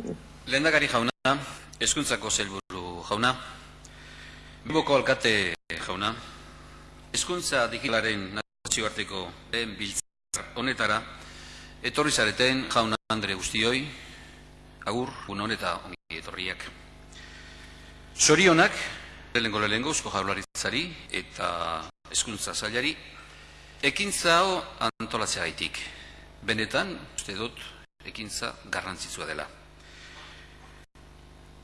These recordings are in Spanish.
Lehendakari jauna, eskuntzako zelburu jauna, Bilboko alkate jauna, eskuntza digilaren nazioarteko den biltzar honetara, etorri zareten jauna Andre guztioi, agur, un honeta ongi etorriak. Sorionak, lehenko lehenko eusko jaularitzari eta eskuntza zailari, ekintza hau antolatzea. Benetan, uste dut, ekintza garrantzitsua dela.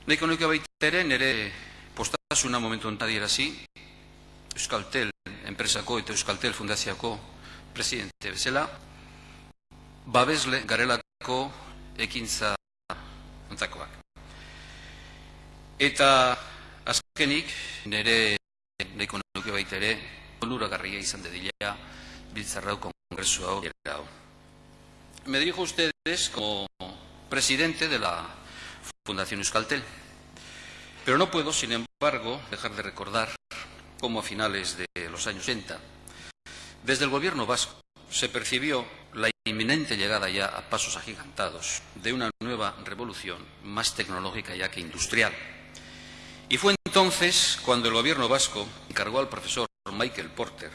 Neko nuke baita ere, nire postasuna momentu ontadierazi, Euskaltel enpresako eta Euskaltel fundaziako presidente bezala, babesle garelako ekintza ontzakoak. Eta azkenik, nire neko nuke baita ere, onuragarria izan dedila, biltzarrau kongresu hau. Me dirijo a ustedes como presidente de la Fundación Euskaltel. Pero no puedo, sin embargo, dejar de recordar cómo a finales de los años 80, desde el gobierno vasco, se percibió la inminente llegada ya a pasos agigantados de una nueva revolución más tecnológica ya que industrial. Y fue entonces cuando el gobierno vasco encargó al profesor Michael Porter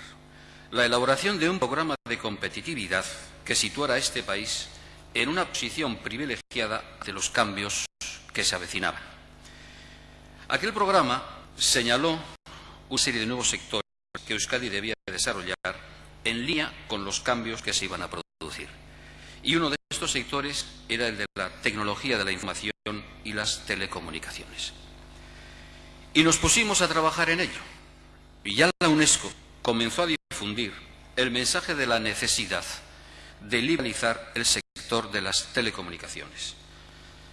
la elaboración de un programa de competitividad que situara a este país en una posición privilegiada de los cambios que se avecinaban. Aquel programa señaló una serie de nuevos sectores que Euskadi debía desarrollar en línea con los cambios que se iban a producir. Y uno de estos sectores era el de la tecnología de la información y las telecomunicaciones. Y nos pusimos a trabajar en ello. Y ya la UNESCO comenzó a difundir el mensaje de la necesidad de liberalizar el sector de las telecomunicaciones.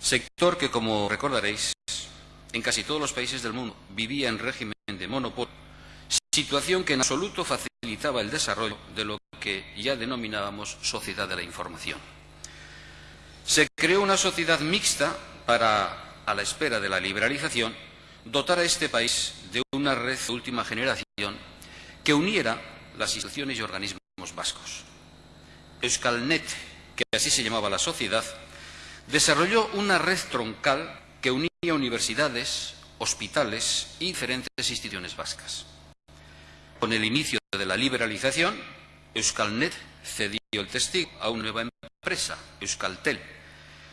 Sector que, como recordaréis, en casi todos los países del mundo vivía en régimen de monopolio, situación que en absoluto facilitaba el desarrollo de lo que ya denominábamos sociedad de la información. Se creó una sociedad mixta para, a la espera de la liberalización, dotar a este país de una red de última generación que uniera las instituciones y organismos vascos. Euskalnet, que así se llamaba la sociedad, desarrolló una red troncal que unía universidades, hospitales y diferentes instituciones vascas. Con el inicio de la liberalización, Euskalnet cedió el testigo a una nueva empresa, Euskaltel.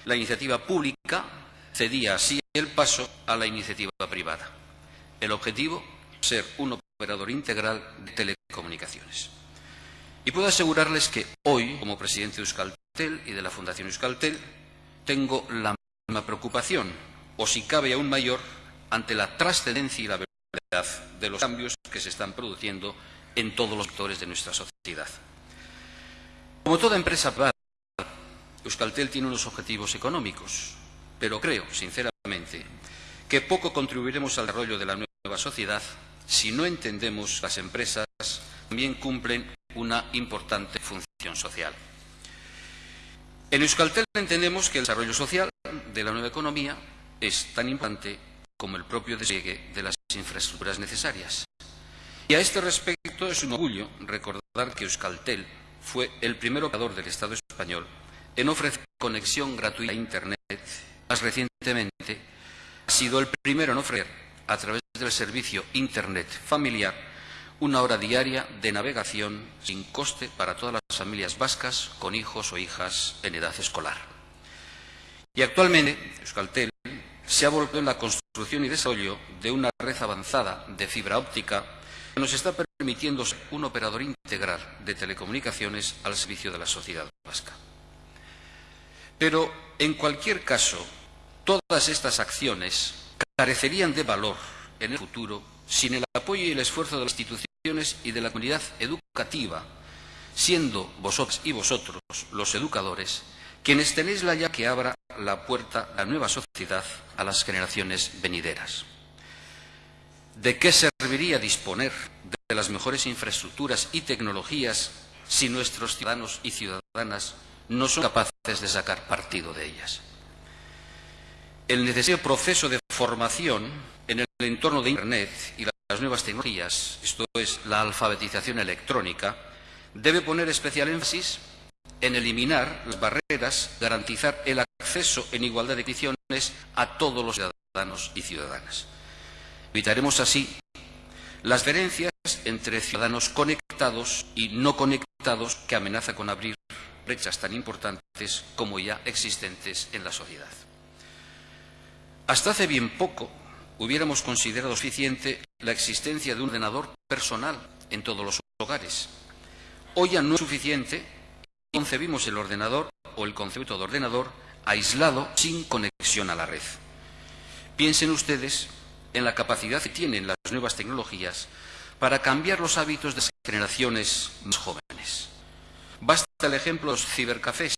La iniciativa pública cedía así el paso a la iniciativa privada. El objetivo, ser un operador integral de telecomunicaciones. Y puedo asegurarles que hoy, como presidente de Euskaltel y de la Fundación Euskaltel, tengo la misma preocupación, o si cabe aún mayor, ante la trascendencia y la verdad de los cambios que se están produciendo en todos los sectores de nuestra sociedad. Como toda empresa privada, Euskaltel tiene unos objetivos económicos, pero creo, sinceramente, que poco contribuiremos al desarrollo de la nueva sociedad si no entendemos que las empresas también cumplen una importante función social. En Euskaltel entendemos que el desarrollo social de la nueva economía es tan importante como el propio despliegue de las infraestructuras necesarias. Y a este respecto es un orgullo recordar que Euskaltel fue el primer operador del Estado español en ofrecer conexión gratuita a Internet. Más recientemente, ha sido el primero en ofrecer, a través del servicio Internet familiar, una hora diaria de navegación sin coste para todas las familias vascas con hijos o hijas en edad escolar. Y actualmente, Euskaltel se ha volcado en la construcción y desarrollo de una red avanzada de fibra óptica que nos está permitiendo ser un operador integral de telecomunicaciones al servicio de la sociedad vasca. Pero, en cualquier caso, todas estas acciones carecerían de valor en el futuro sin el apoyo y el esfuerzo de las instituciones y de la comunidad educativa, siendo vosotros y vosotros, los educadores, quienes tenéis la llave que abra la puerta a la nueva sociedad a las generaciones venideras. ¿De qué serviría disponer de las mejores infraestructuras y tecnologías si nuestros ciudadanos y ciudadanas no son capaces de sacar partido de ellas? El necesario proceso de formación en el entorno de Internet y las nuevas tecnologías, esto es, la alfabetización electrónica, debe poner especial énfasis en eliminar las barreras, garantizar el acceso en igualdad de condiciones a todos los ciudadanos y ciudadanas. Evitaremos así las diferencias entre ciudadanos conectados y no conectados que amenaza con abrir brechas tan importantes como ya existentes en la sociedad. Hasta hace bien poco hubiéramos considerado suficiente la existencia de un ordenador personal en todos los hogares. Hoy ya no es suficiente concebimos el ordenador o el concepto de ordenador aislado sin conexión a la red. Piensen ustedes en la capacidad que tienen las nuevas tecnologías para cambiar los hábitos de las generaciones más jóvenes. Basta el ejemplo de los cibercafés,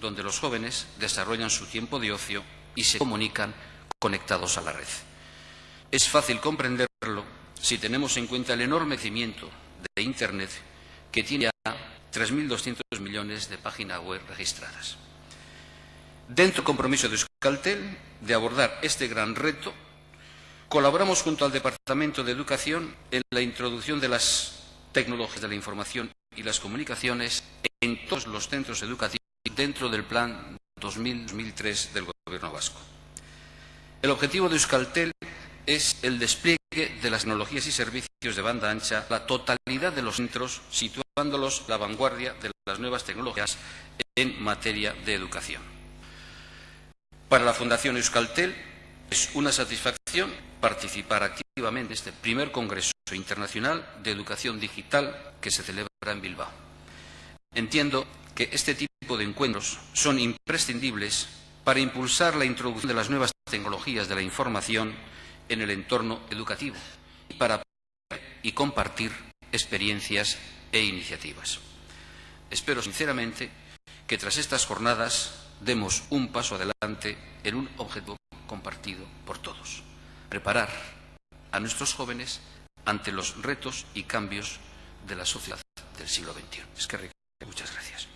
donde los jóvenes desarrollan su tiempo de ocio y se comunican conectados a la red. Es fácil comprenderlo si tenemos en cuenta el enorme crecimiento de Internet que tiene 3.200 millones de páginas web registradas. Dentro del compromiso de Euskaltel de abordar este gran reto, colaboramos junto al Departamento de Educación en la introducción de las tecnologías de la información y las comunicaciones en todos los centros educativos dentro del Plan 2000-2003 del Gobierno vasco. El objetivo de Euskaltel es el despliegue de las tecnologías y servicios de banda ancha, la totalidad de los centros, situándolos la vanguardia de las nuevas tecnologías en materia de educación. Para la Fundación Euskaltel es una satisfacción participar activamente en este primer Congreso Internacional de Educación Digital que se celebra en Bilbao. Entiendo que este tipo de encuentros son imprescindibles para impulsar la introducción de las nuevas tecnologías de la información en el entorno educativo y para y compartir experiencias e iniciativas. Espero sinceramente que tras estas jornadas demos un paso adelante en un objetivo compartido por todos. Preparar a nuestros jóvenes ante los retos y cambios de la sociedad del siglo XXI. Es que muchas gracias.